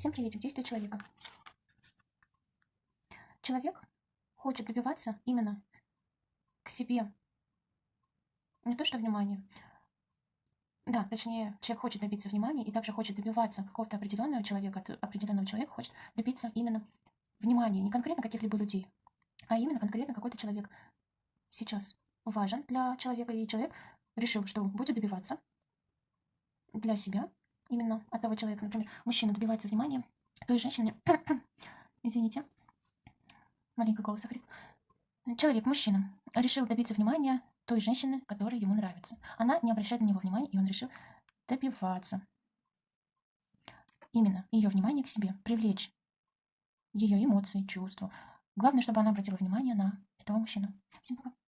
Всем приветик. Действие человека. Человек хочет добиваться именно к себе. Не то, что внимание. Да, точнее, человек хочет добиться внимания и также хочет добиваться какого-то определенного человека, определенного человека хочет добиться именно внимания, не конкретно каких-либо людей, а именно конкретно какой-то человек сейчас важен для человека, и человек решил, что будет добиваться для себя, именно от того человека, например, мужчина добивается внимания той женщины, извините, маленький голос охрип, человек, мужчина, решил добиться внимания той женщины, которая ему нравится. Она не обращает на него внимания, и он решил добиваться именно ее внимание к себе, привлечь ее эмоции, чувства. Главное, чтобы она обратила внимание на этого мужчину. Всем пока.